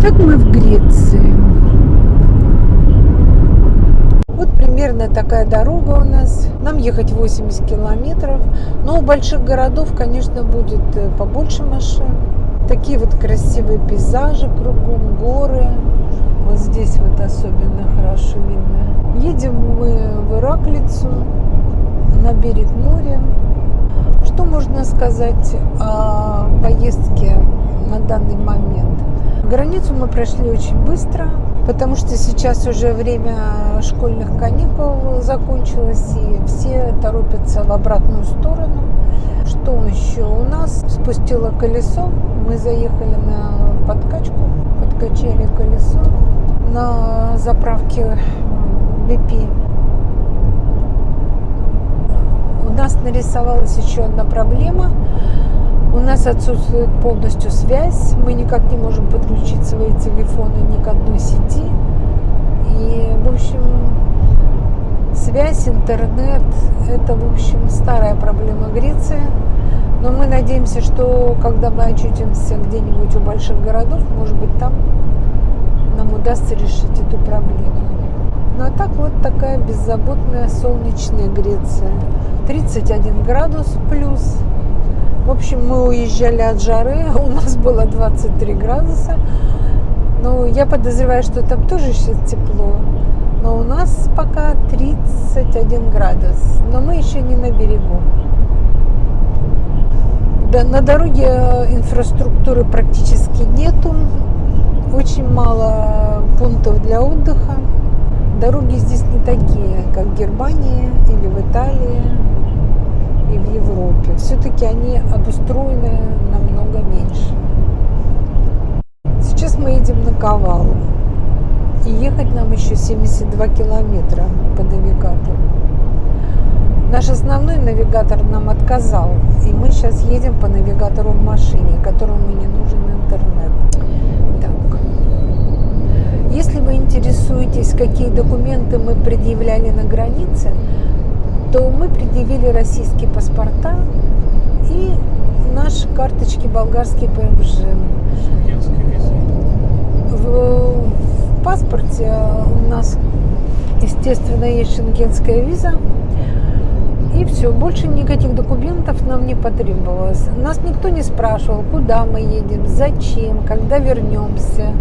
Так мы в Греции. Вот примерно такая дорога у нас. Нам ехать 80 километров. Но у больших городов, конечно, будет э, побольше машин. Такие вот красивые пейзажи кругом, горы. Вот здесь вот особенно хорошо видно. Едем мы в Ираклицу, на берег моря. Что можно сказать о поездке на данный момент? Границу мы прошли очень быстро, потому что сейчас уже время школьных каникул закончилось, и все торопятся в обратную сторону. Что еще? У нас спустило колесо, мы заехали на подкачку, подкачали колесо на заправке BP. У нас нарисовалась еще одна проблема – у нас отсутствует полностью связь, мы никак не можем подключить свои телефоны ни к одной сети. И, в общем, связь, интернет – это, в общем, старая проблема Греции. Но мы надеемся, что когда мы очутимся где-нибудь у больших городов, может быть, там нам удастся решить эту проблему. Ну а так вот такая беззаботная солнечная Греция. 31 градус плюс – в общем, мы уезжали от жары, у нас было 23 градуса. Ну, я подозреваю, что там тоже сейчас тепло. Но у нас пока 31 градус. Но мы еще не на берегу. Да, на дороге инфраструктуры практически нету. Очень мало пунктов для отдыха. Дороги здесь не такие, как в Германии или в Италии и в Европе. Все-таки они обустроены намного меньше. Сейчас мы едем на Ковалу. И ехать нам еще 72 километра по навигатору. Наш основной навигатор нам отказал. И мы сейчас едем по навигатору в машине, которому не нужен интернет. Так. Если вы интересуетесь, какие документы мы предъявляли на границе, то мы предъявили российские паспорта и наши карточки болгарские ПМЖ. В, в паспорте у нас, естественно, есть шенгенская виза. И все, больше никаких документов нам не потребовалось. Нас никто не спрашивал, куда мы едем, зачем, когда вернемся.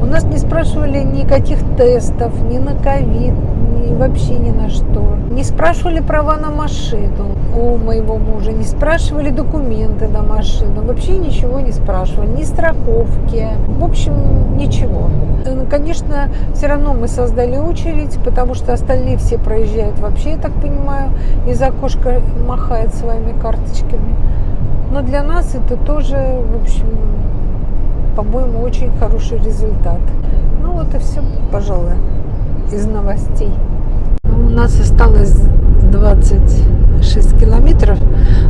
У нас не спрашивали никаких тестов, ни на ковид, ни вообще ни на что. Не спрашивали права на машину у моего мужа, не спрашивали документы на машину, вообще ничего не спрашивали, ни страховки, в общем, ничего. Э, конечно, все равно мы создали очередь, потому что остальные все проезжают вообще, я так понимаю, из окошка махает своими карточками. Но для нас это тоже, в общем, по-моему, очень хороший результат. Ну вот и все, пожалуй, из новостей. У нас осталось 26 километров,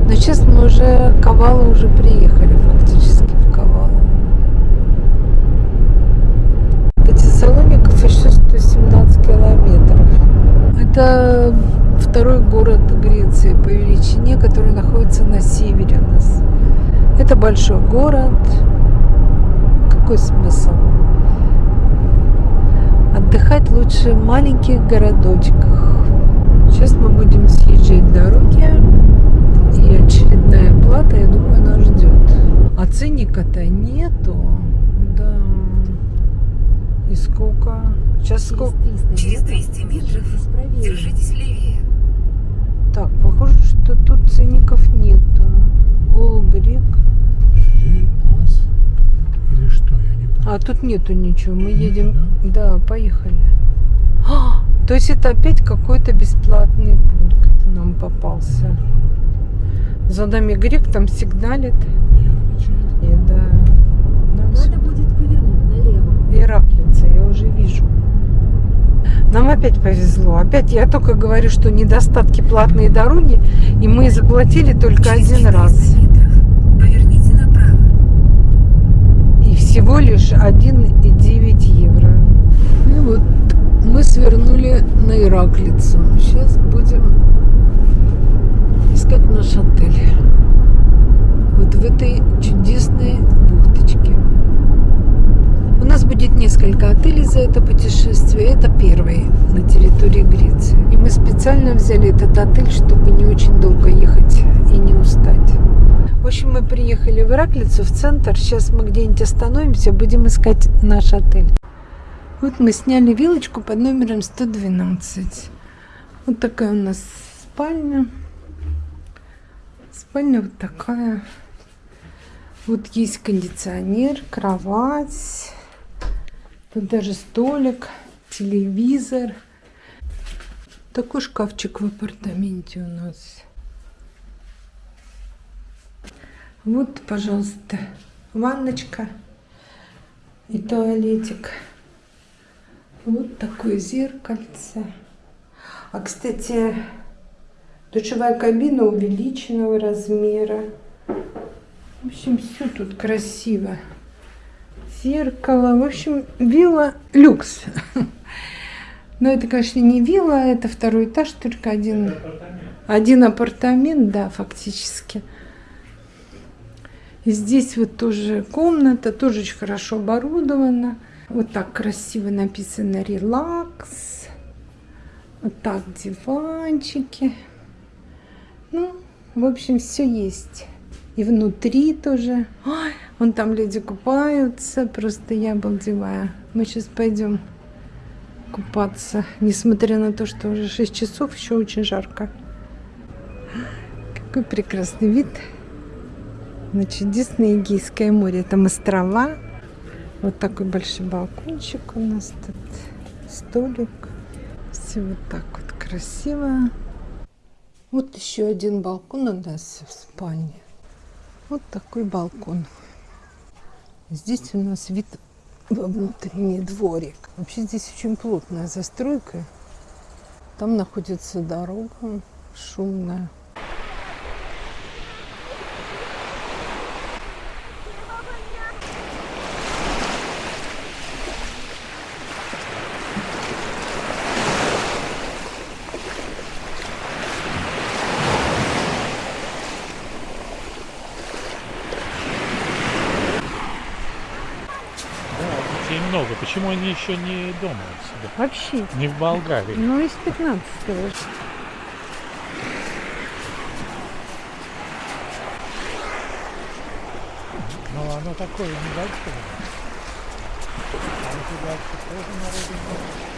но сейчас мы уже Ковалу уже приехали фактически в Ковалу. До Тессалоников еще 117 километров. Это второй город Греции по величине, который находится на севере у нас. Это большой город. Какой смысл? Отдыхать лучше в маленьких городочках. Сейчас мы будем съезжать дороги, и очередная плата, я думаю, нас ждет. А ценника-то нету. Да. И сколько? Сейчас сколько? Через 200 метров держитесь левее. Так, похоже, что тут ценников нету. Олбрик. А тут нету ничего. Мы Нет, едем. Да? да, поехали. А, то есть это опять какой-то бесплатный пункт нам попался. За нами грек там сигналит. И, да. Нам Надо будет повернуть налево. Ираклица, я уже вижу. Нам опять повезло. Опять я только говорю, что недостатки платные дороги, и мы заплатили только один раз. лишь 1,9 евро. И вот мы свернули на Ираклицу. Сейчас будем искать наш отель. Вот в этой чудесной бухточке. У нас будет несколько отелей за это путешествие. Это первый на территории Греции. И мы специально взяли этот отель, чтобы не очень долго ехать и не устать. В общем, мы приехали в Ираклицу, в центр. Сейчас мы где-нибудь остановимся, будем искать наш отель. Вот мы сняли вилочку под номером 112. Вот такая у нас спальня. Спальня вот такая. Вот есть кондиционер, кровать. Тут даже столик, телевизор. Такой шкафчик в апартаменте у нас. Вот, пожалуйста, ванночка и туалетик. Вот такое зеркальце. А, кстати, душевая кабина увеличенного размера. В общем, все тут красиво. Зеркало. В общем, вилла люкс. Но это, конечно, не вилла, это второй этаж, только один, один апартамент, да, фактически. И здесь вот тоже комната, тоже очень хорошо оборудована. Вот так красиво написано «Релакс». Вот так диванчики. Ну, в общем, все есть. И внутри тоже. Ой, вон там люди купаются. Просто я обалдеваю. Мы сейчас пойдем купаться. Несмотря на то, что уже 6 часов, еще очень жарко. Какой прекрасный вид на чудесное Эгейское море. Там острова. Вот такой большой балкончик у нас тут. Столик. Все вот так вот красиво. Вот еще один балкон у нас в спальне. Вот такой балкон. Здесь у нас вид во внутренний дворик. Вообще здесь очень плотная застройка. Там находится дорога шумная. Да, детей много. Почему они еще не дома у себя? Вообще. Не в Болгарии. Ну, из 15 -го. Ну, оно такое небольшое. А у тебя тоже народу много.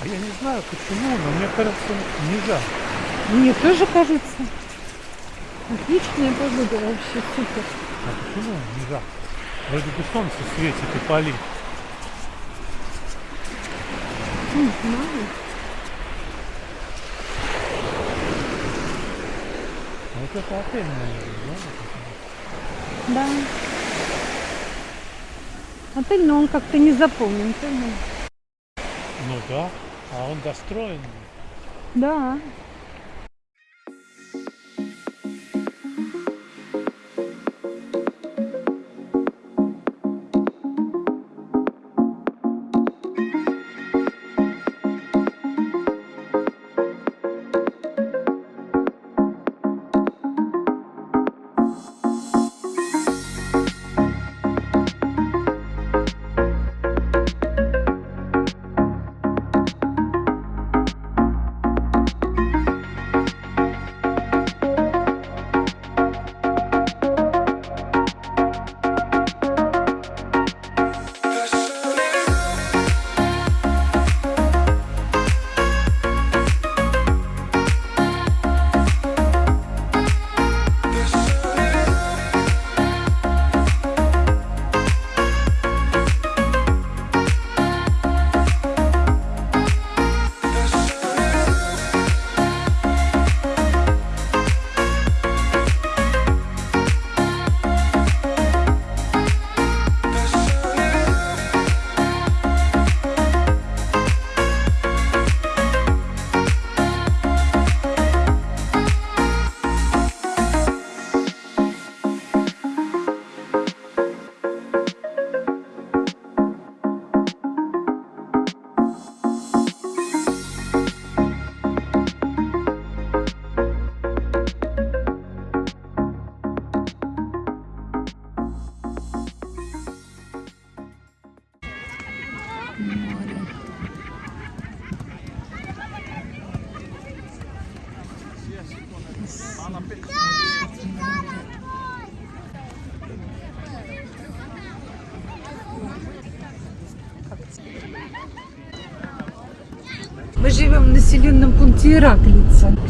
А Я не знаю почему, но мне кажется, не жарко. Мне тоже кажется. Отличная погода вообще, супер. А почему не жарко? Вроде бы солнце светит и палит. Не знаю. А Вот это отель, наверное, да? Да. Отель, но он как-то не заполнен. понял? Ну да, а он достроен. Да.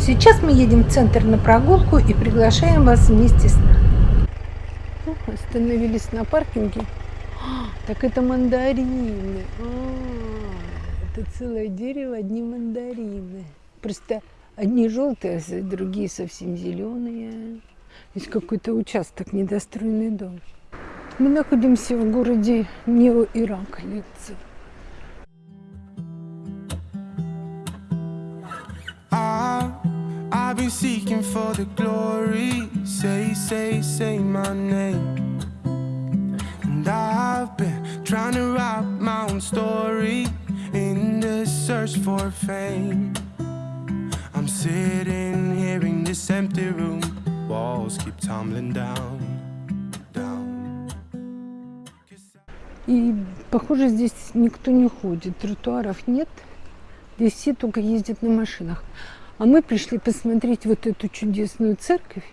Сейчас мы едем в центр на прогулку и приглашаем вас вместе с нами. Остановились на паркинге. А, Так это мандарины. А, Это целое дерево, одни мандарины. Просто одни желтые, а другие совсем зеленые. Есть какой-то участок, недостроенный дом. Мы находимся в городе Нео-Ираклица. I've been seeking for the glory. Say, say, say my name. And I've been trying to write my own story in the search for fame. I'm sitting here in this empty room. Walls keep tumbling down. И, похоже, здесь никто не ходит, тротуаров нет. Здесь все только ездят на машинах. А мы пришли посмотреть вот эту чудесную церковь.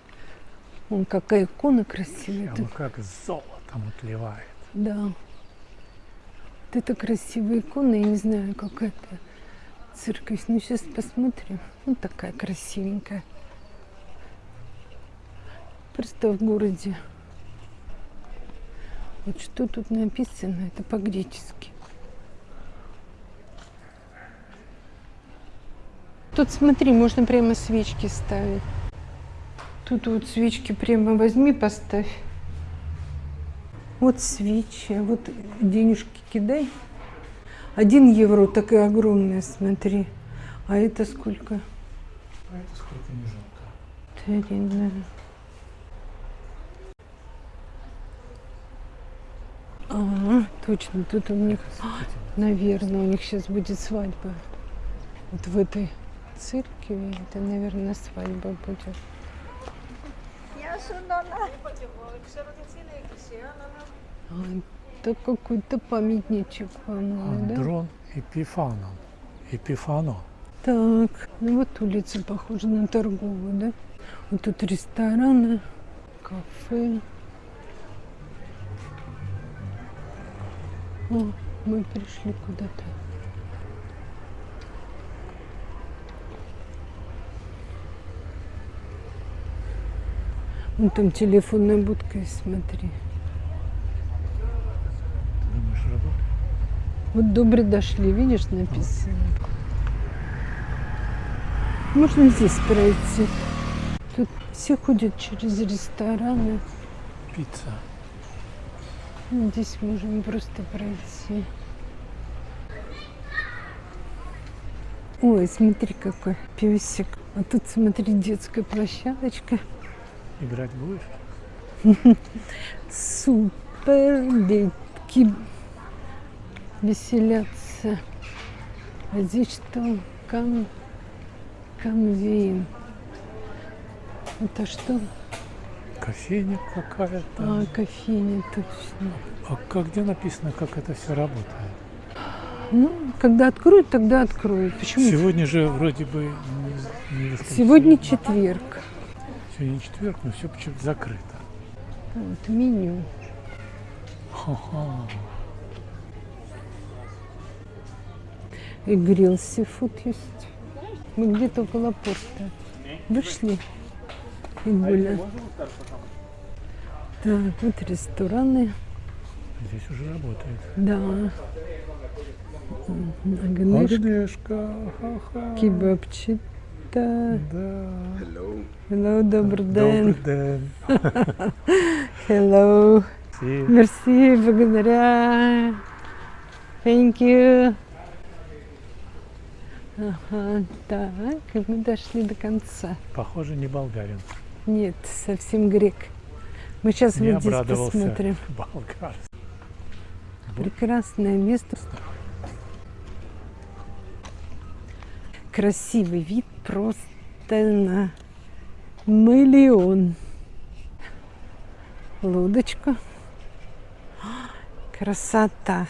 Вон какая икона красивая. Прямо как золотом отливает. да. Вот это красивая икона. Я не знаю, как это церковь. Ну, сейчас посмотрим. Вот такая красивенькая. Просто в городе. Вот что тут написано, это по-гречески. Тут смотри, можно прямо свечки ставить. Тут вот свечки прямо возьми, поставь. Вот свечи, а вот денежки кидай. Один евро такая огромная, смотри. А это сколько? А это сколько не жалко. Три, да. А, точно, тут у них, наверное, у них сейчас будет свадьба. Вот в этой церкви, это, наверное, свадьба будет. А, это какой-то памятничек, по-моему, да? Андрон Эпифаном. Эпифано. Так, ну вот улица похожа на торговую, да? Вот тут рестораны, кафе. О, мы пришли куда-то. Вон там телефонная будка, есть, смотри. Ты думаешь, работает? Вот добре дошли, видишь, написано. Можно здесь пройти. Тут все ходят через рестораны. Пицца. Ну, Здесь можем просто пройти. Ой, смотри, какой песик. А тут, смотри, детская площадочка. Играть будешь? Супер, детки веселятся. А здесь что? Кам... Камвин. Это что? Кофейня какая-то. А, кофейня, точно. А как где написано, как это все работает? Ну, когда откроют, тогда откроют. Почему? Сегодня же вроде бы не, не. Сегодня четверг. Сегодня четверг, но все почему-то закрыто. Вот меню. Ха-ха. И грилл сифуд есть. Мы где-то около порта. Вышли и гуляем. Так, вот рестораны. Здесь уже работает. Да. Агнешка, Агнешка, ха-ха. Кебабчита. Да. Hello, добрый Добрый день. день. Hello. Си. Мерси, благодаря. Thank you. Ага, так, мы дошли до конца. Похоже, не болгарин. Нет, совсем грек. Мы сейчас Не вот здесь посмотрим. Болгар. Прекрасное место. Красивый вид просто на миллион. Лодочка. Красота.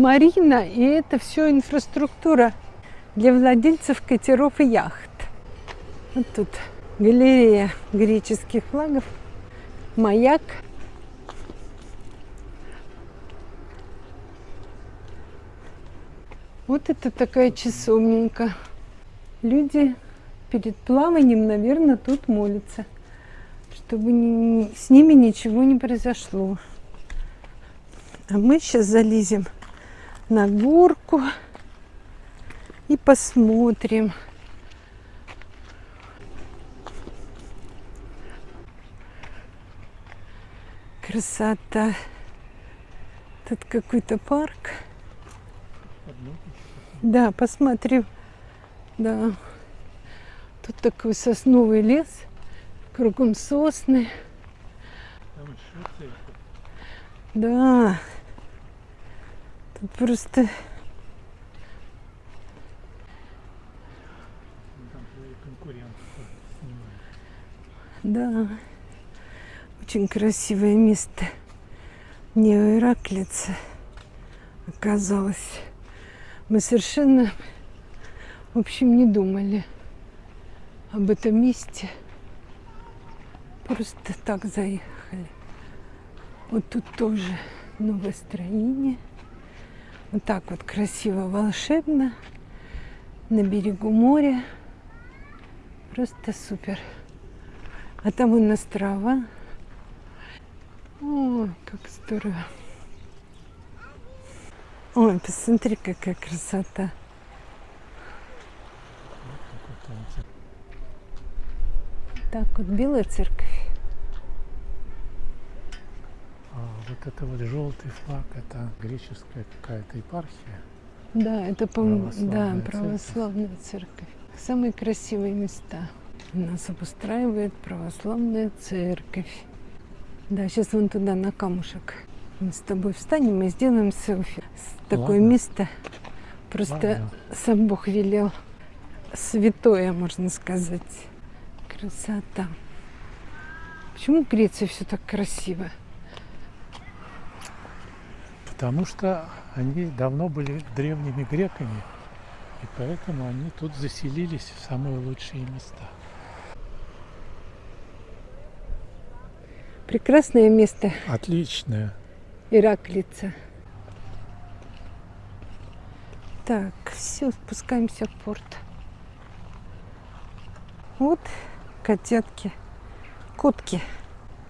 Марина, и это все инфраструктура для владельцев катеров и яхт. Вот тут галерея греческих флагов, маяк. Вот это такая часовенька. Люди перед плаванием, наверное, тут молятся, чтобы ни- с ними ничего не произошло. А мы сейчас залезем на горку и посмотрим. Красота. Тут какой-то парк. Да, посмотрю. Да. Тут такой сосновый лес. Кругом сосны. Да. Тут просто. Да, очень красивое место. Не Ираклица оказалось. Мы совершенно, в общем, не думали об этом месте. Просто так заехали. Вот тут тоже новое строение. Вот так вот красиво, волшебно. На берегу моря. Просто супер. А там вон острова. Ой, как здорово. Ой, посмотри, какая красота. Так вот, белая церковь. А вот это вот желтый флаг, это греческая какая-то епархия. Да, это, по-моему, да, Православная церковь. православная церковь. Самые красивые места. Нас обустраивает православная церковь. Да, сейчас вон туда, на камушек. Мы с тобой встанем и сделаем селфи. Такое Ладно. место просто Ладно. сам Бог велел. Святое, можно сказать. Красота. Почему в Греции все так красиво? Потому что они давно были древними греками, и поэтому они тут заселились в самые лучшие места. Прекрасное место Отличное. Ираклица. Так, все, спускаемся в порт. Вот котятки, котки.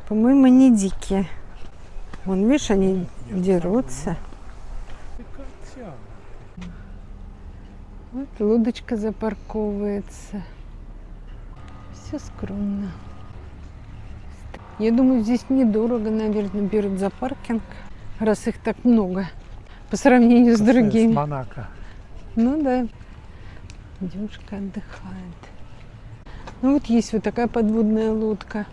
По-моему, они дикие. Вон, видишь, они дерутся. Вот лодочка запарковывается. Все скромно. Я думаю, здесь недорого, наверное, берут за паркинг, раз их так много по сравнению с С другими. Монако. Ну да. Девушка отдыхает. Ну вот есть вот такая подводная лодка.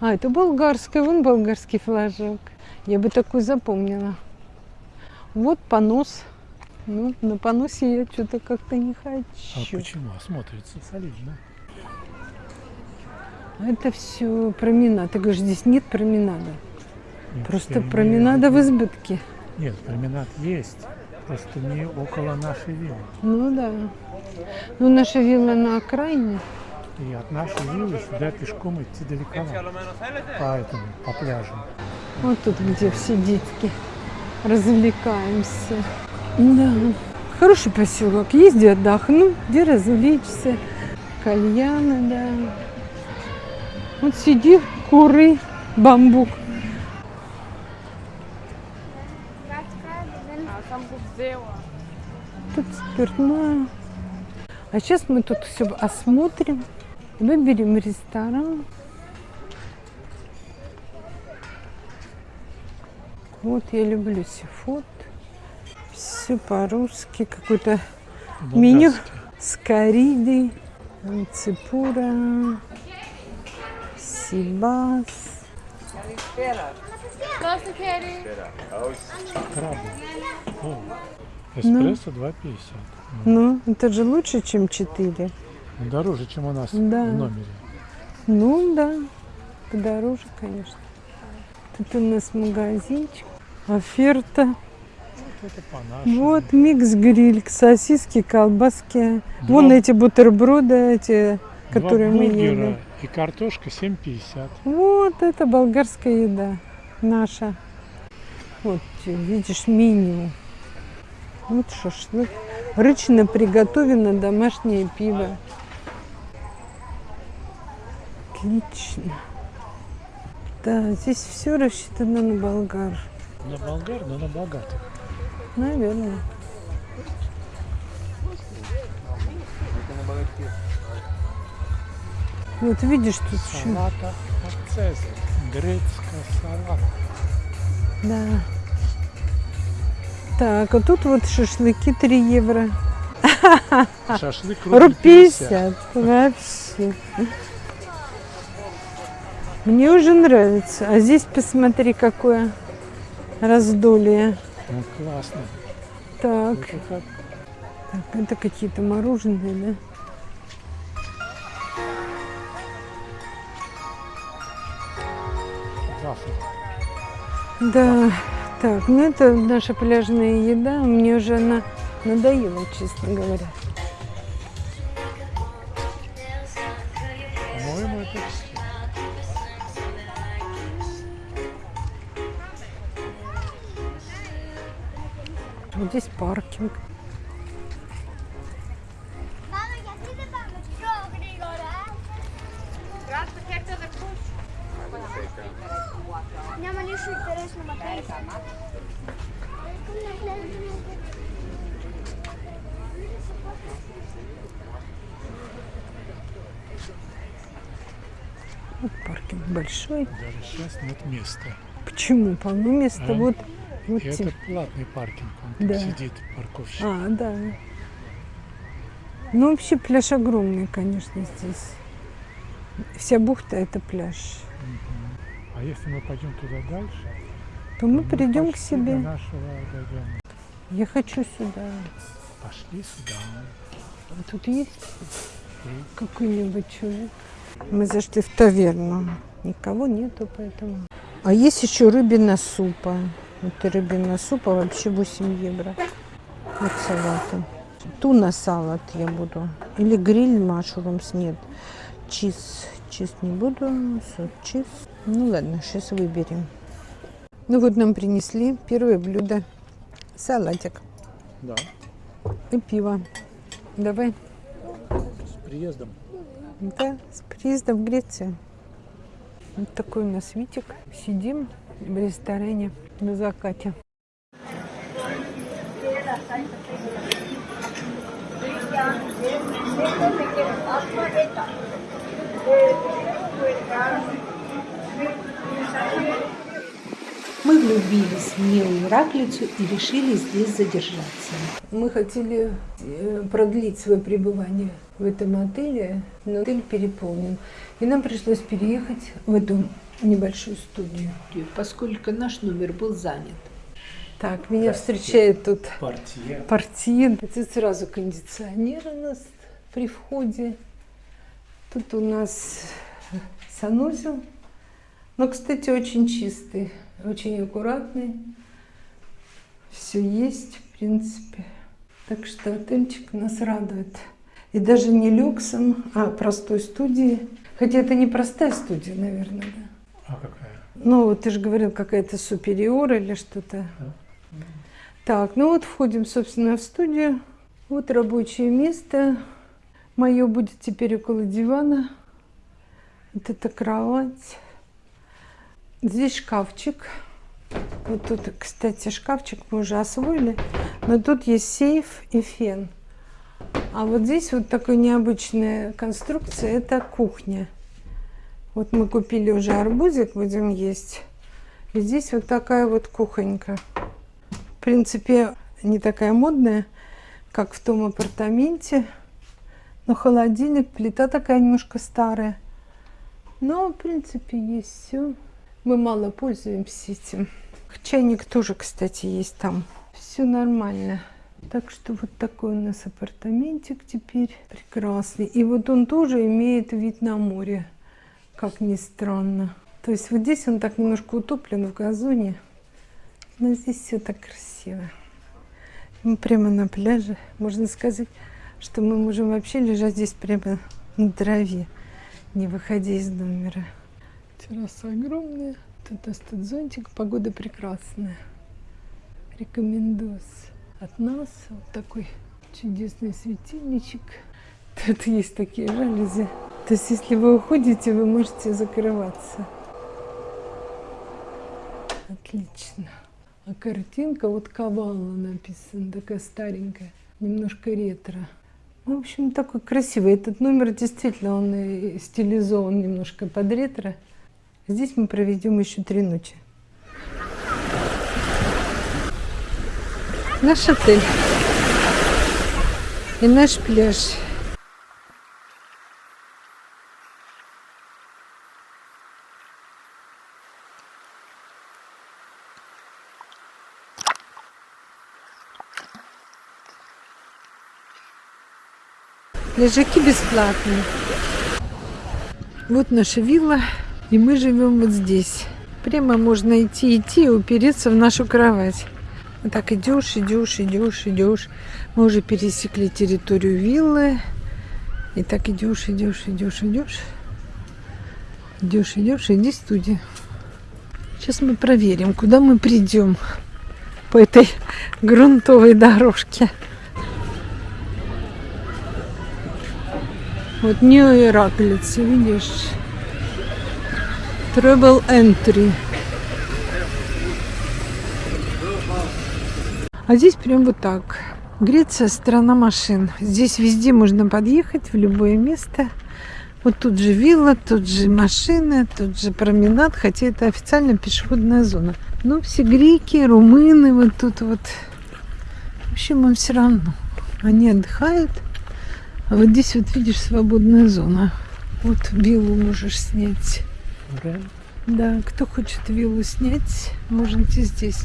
А, это болгарская, вон болгарский флажок. Я бы такую запомнила. Вот понос. Ну, на поносе я что-то как-то не А хочу. почему? А Смотрится солидно. А Это все променад. Ты говоришь, здесь нет променада. Нет, Просто променада в виду- избытке. Нет, променад есть. Просто не около нашей виллы. Ну да. Ну, наша вилла на окраине. И от нашей виллы сюда пешком идти далековато. По этому, по пляжу. Вот тут, где все детки развлекаемся. Да, хороший поселок. Езди отдохну, где развлечься. Кальяны, да. Вот сиди, куры, бамбук. Тут спиртное. А сейчас мы тут все осмотрим. Выберем ресторан. Вот я люблю сифот. Все по-русски. Какой-то меню с коридой. Ципура. Сибас. О, эспрессо 2,50. Ну, это же лучше, чем 4. Ну, Дороже, чем у нас Да. в номере. Ну да, подороже, конечно. Тут у нас магазинчик. Оферта. Вот микс-гриль, сосиски, колбаски. Два- Вон эти бутерброды, эти, Два которые мы ели. и картошка 7,50. Вот это болгарская еда наша. Вот видишь меню. Вот шашлык. Рычно приготовлено домашнее пиво. Отлично. Да, здесь все рассчитано на болгар. На болгар, но на богатых. Наверное. Вот видишь тут еще. Салата Цезарь. Грецкая салата. Да. Так, а тут вот шашлыки 3 евро. Шашлык Рубль рубль 50. 50. Вообще. Мне уже нравится. А здесь посмотри, какое раздолье. Ну, классно. Так, Это как так, это какие-то мороженые, да? вафли. Да. Так, ну это наша пляжная еда. Мне уже она надоела, честно говоря. Som att jag Вот паркинг большой. Даже сейчас нет места. Почему? Полно места. А? Вот, вот И те- это платный паркинг. Он Да. сидит, парковщик. А, да. Ну, вообще пляж огромный, конечно, здесь. Вся бухта – это пляж. А если мы пойдем туда дальше, То мы то придем к себе. нашего дойдем. Я хочу сюда. Пошли сюда. А Тут есть какой-нибудь человек? Мы зашли в таверну. Никого нету, поэтому. А есть еще рыбина супа. Вот рыбина супа вообще 8 евро. Вот салаты. Туна салат я буду. Или гриль машрумс нет. Чиз. Чиз не буду. Сот чиз. Ну ладно, сейчас выберем. Ну вот нам принесли первое блюдо. Салатик Да. и пиво. Давай. С приездом. Да, с приездом в Грецию. Вот такой у нас Витик. Сидим в ресторане на закате. Мы влюбились в милую Раклицу и решили здесь задержаться. Мы хотели э, продлить свое пребывание в этом отеле, но отель переполнен. И нам пришлось переехать в эту небольшую студию. Поскольку наш номер был занят. Так, меня встречает тут Партия. портье. Тут сразу кондиционер у нас при входе. Тут у нас санузел. Но, кстати, очень чистый, очень аккуратный. Все есть, в принципе. Так что отельчик нас радует. И даже не люксом, а простой студией. Хотя это не простая студия, наверное, да. А какая? Ну, вот ты же говорил, какая-то супериор или что-то. Так, ну вот входим, собственно, в студию. Вот рабочее место. Мое будет теперь около дивана. Вот это кровать. Здесь шкафчик. Вот тут, кстати, шкафчик мы уже освоили. Но тут есть сейф и фен. А вот здесь вот такая необычная конструкция. Это кухня. Вот мы купили уже арбузик, будем есть. И здесь вот такая вот кухонька. В принципе, не такая модная, как в том апартаменте. Но холодильник, плита такая немножко старая. Но, в принципе, есть все. Мы мало пользуемся этим. Чайник тоже, кстати, есть там. Все нормально. Так что вот такой у нас апартаментик теперь прекрасный. И вот он тоже имеет вид на море, как ни странно. То есть вот здесь он так немножко утоплен в газоне, но здесь все так красиво. Мы прямо на пляже. Можно сказать, что мы можем вообще лежать здесь прямо на траве, не выходя из номера. Терраса огромная. Тут этот зонтик. Погода прекрасная. Рекомендую. От нас вот такой чудесный светильничек. Тут есть такие жалюзи. То есть, если вы уходите, вы можете закрываться. Отлично. А картинка вот Кавала написана, такая старенькая, немножко ретро. Ну, в общем, такой красивый. Этот номер действительно, он стилизован немножко под ретро. Здесь мы проведем еще три ночи. Наш отель и наш пляж. Лежаки бесплатные. Вот наша вилла, и мы живем вот здесь. Прямо можно идти, идти и упереться в нашу кровать. Вот так идешь, идешь, идешь, идешь. Мы уже пересекли территорию виллы. И так идешь, идешь, идешь, идешь. Идешь, идешь, иди студия. Сейчас мы проверим, куда мы придем по этой грунтовой дорожке. Вот не Ираклица, видишь? Travel Entry. А здесь прям вот так. Греция – страна машин. Здесь везде можно подъехать, в любое место. Вот тут же вилла, тут же машины, тут же променад, хотя это официально пешеходная зона. Но все греки, румыны вот тут вот. В общем, им все равно. Они отдыхают. А вот здесь вот видишь свободная зона. Вот виллу можешь снять. Реально? Да, кто хочет виллу снять, можете здесь.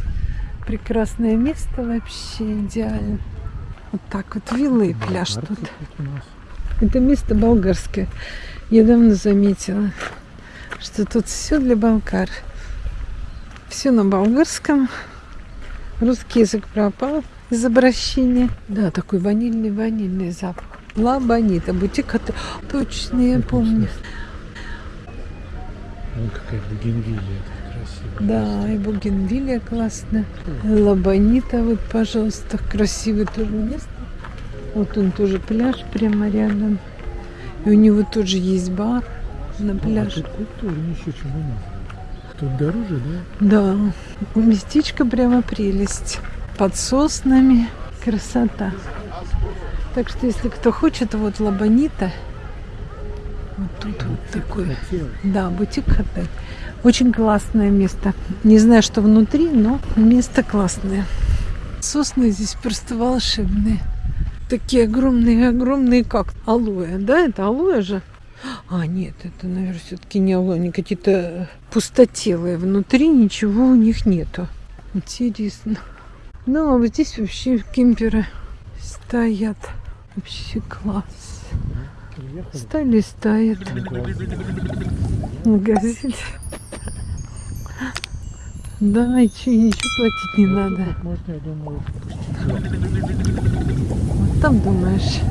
Прекрасное место вообще, идеально. Вот так вот виллы и пляж Болгарки тут. Это место болгарское. Я давно заметила, что тут все для болгар. Все на болгарском. Русский язык пропал из обращения. Да, такой ванильный-ванильный запах. Ла Бонита, бутик от... Точно, я помню. Вон какая бугенвилия красивая. Да, и Бугенвилия классно. Ла Бонита, вот, пожалуйста, красивое тоже место. Вот он тоже пляж прямо рядом. И у него тоже есть бар на А пляже. тут культурнее еще, чем у нас. Тут дороже, да? Да, местечко прямо прелесть. Под соснами. Красота. Так что, если кто хочет, вот Лабанита. Вот тут вот такой. Да, бутик отель. Очень классное место. Не знаю, что внутри, но место классное. Сосны здесь просто волшебные. Такие огромные-огромные, как алоэ. Да, это алоэ же? А, нет, это, наверное, все-таки не алоэ. Они какие-то пустотелые. Внутри ничего у них нету. Интересно. Ну, а вот здесь вообще кемперы стоят. Вообще класс. Стали стоят. Магазин. Да, и че, ничего платить не надо. можно, я думаю, Вот там думаешь.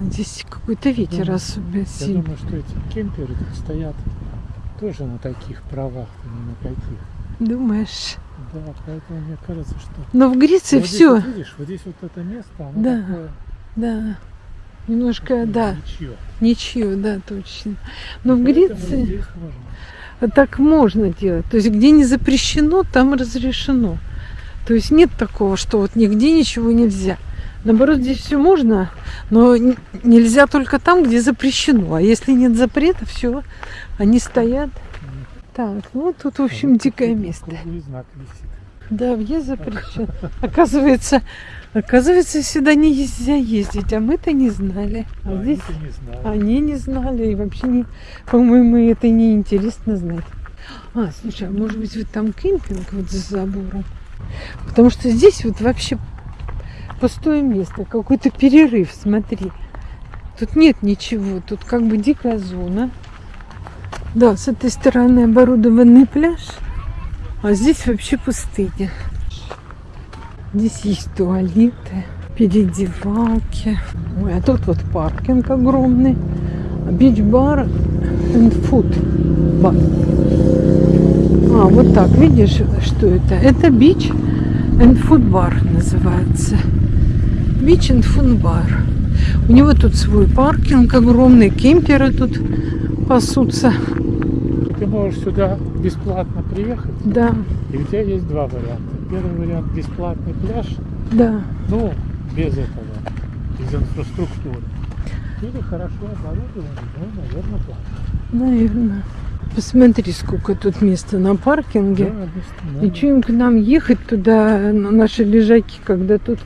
А Здесь какой-то ветер Думаю, особенно Я сильный. думаю, что эти кемперы тут стоят тоже на таких правах, а не на каких. Думаешь? Да, поэтому мне кажется, что... Но в Греции Вот здесь все. вот видишь, вот здесь вот это место, оно Да. такое... Да. Немножко, да. Ничье. Ничего, да, точно. Но в Поэтому Греции можно. так можно делать. То есть где не запрещено, там разрешено. То есть нет такого, что вот нигде ничего нельзя. Наоборот, здесь все можно, но нельзя только там, где запрещено. А если нет запрета, все, они стоят. Так, ну тут, в общем, А дикое место. Знак висит. Да, въезд запрещен. Оказывается, оказывается, сюда нельзя ездить, а мы-то не знали. А А здесь не знают. они не знали, и вообще, не, по-моему, это не интересно знать. А, слушай, а может быть, вот там кемпинг вот за забором? Потому что здесь вот вообще пустое место, какой-то перерыв, смотри. Тут нет ничего, тут как бы дикая зона. Да, с этой стороны оборудованный пляж, а здесь вообще пустыня. Здесь есть туалеты, переодевалки. Ой, а тут вот паркинг огромный. Бич-бар and food бар. А, вот так, видишь, что это? Это бич and food бар называется. Бич and food бар. У него тут свой паркинг огромный, кемперы тут пасутся. Ты можешь сюда бесплатно приехать, Да, и у тебя есть два варианта. Первый вариант бесплатный пляж, да. ну, без этого, без инфраструктуры. Или хорошо оборудованный, ну, наверное, платно. Наверное. Посмотри, сколько тут места на паркинге. Да, И что им к нам ехать туда, на наши лежаки, когда тут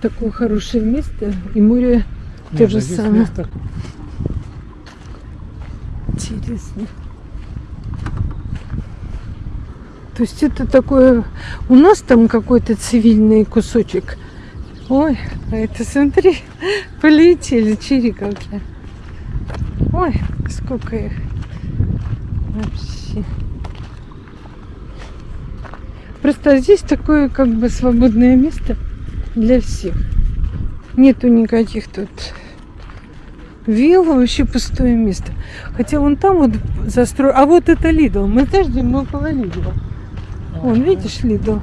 такое хорошее место и море то же да здесь самое. место Интересно. То есть это такое... У нас там какой-то цивильный кусочек. Ой, а это смотри, полетели чириковки. Ой, сколько их. Вообще. Просто здесь такое как бы свободное место для всех. Нету никаких тут вилл, вообще пустое место. Хотя вон там вот застрой... А вот это Лидл. Мы где мы около Лидла. Вон, видишь, Лидл?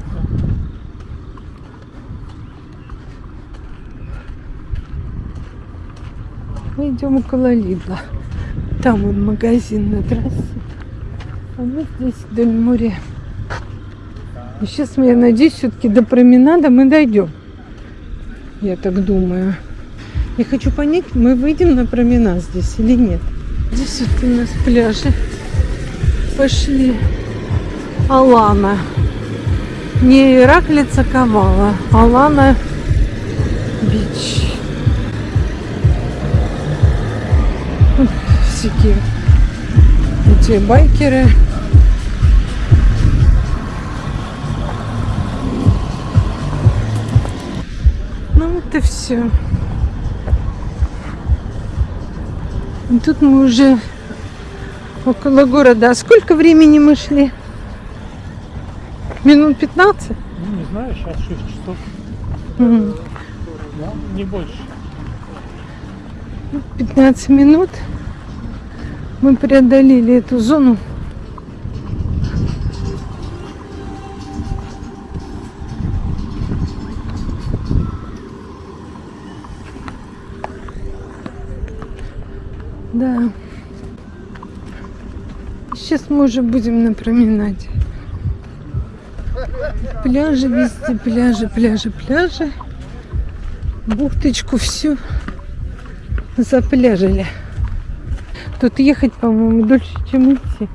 Мы идем около Лидла. Там он магазин на трассе. А мы здесь вдоль моря. И сейчас, я надеюсь, все-таки до променада мы дойдем. Я так думаю. Я хочу понять, мы выйдем на променад здесь или нет. Здесь вот у нас пляжи. Пошли. Алана. Не Ираклица Ковала. Алана Бич. Всякие эти байкеры. Ну вот и все. И тут мы уже около города. А сколько времени мы шли? Минут 15? Ну, не знаю, сейчас 6 часов, М, да, не больше. 15 минут. Мы преодолели эту зону. Да. Сейчас мы уже будем на променаде. Пляжи везде, пляжи, пляжи, пляжи. Бухточку всю запляжили. Тут ехать, по-моему, дольше, чем идти.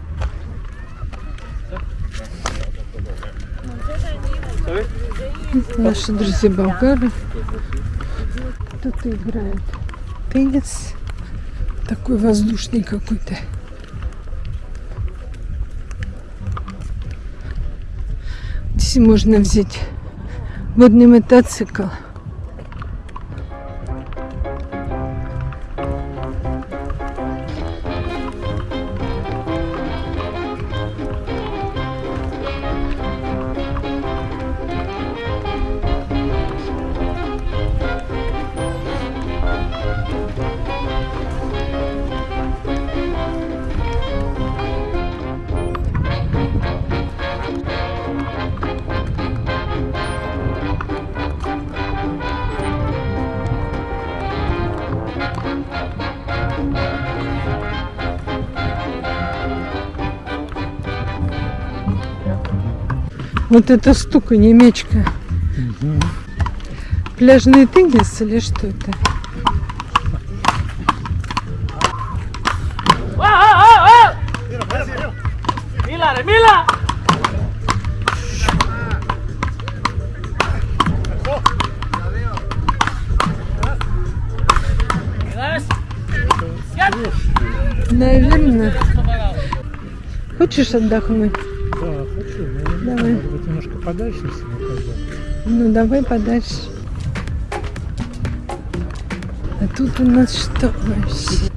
Наши друзья болгары. Тут играют теннис. Такой воздушный какой-то. Здесь можно взять водный мотоцикл. Вот это стука, не мячка. Пляжный теннис или что это? Наверное. Хочешь отдохнуть? Подальше всего пойдем. Ну давай подальше. А тут у нас что вообще?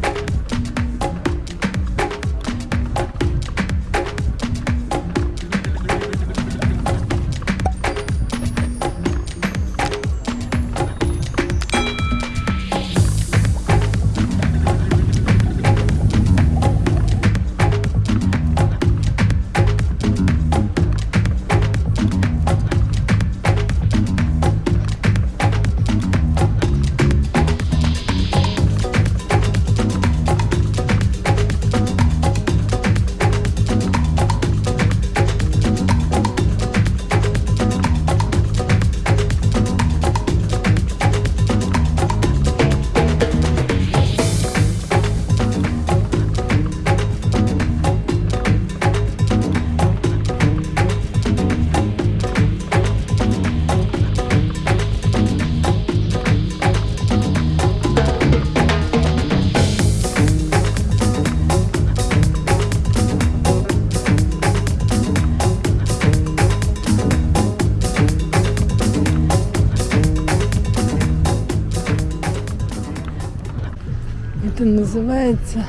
Это называется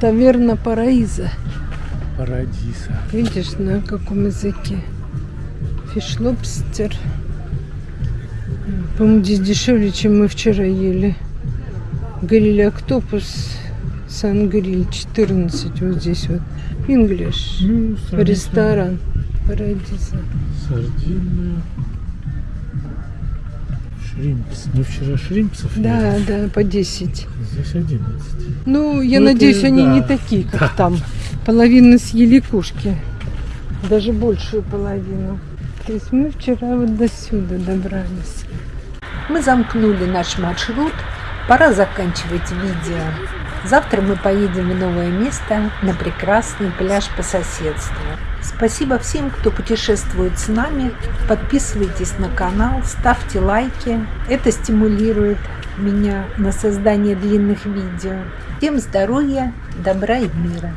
таверна Параиза. Парадиса. Видишь, на каком языке? Фишлобстер. По-моему, здесь дешевле, чем мы вчера ели. Гриль Октопус Сан-Гриль 14 вот здесь вот. English. Ну, Ресторан Парадиза. Сардина. Шримпс. Мы вчера шримпсов Да, ели. да, по 10. Здесь 11. Ну, я Ну, это надеюсь, они да. не такие, как там. Половина съели кушки. Даже большую половину. То есть мы вчера вот до сюда добрались. Мы замкнули наш маршрут. Пора заканчивать видео. Завтра мы поедем в новое место на прекрасный пляж по соседству. Спасибо всем, кто путешествует с нами. Подписывайтесь на канал, ставьте лайки. Это стимулирует меня на создание длинных видео. Всем здоровья, добра и мира.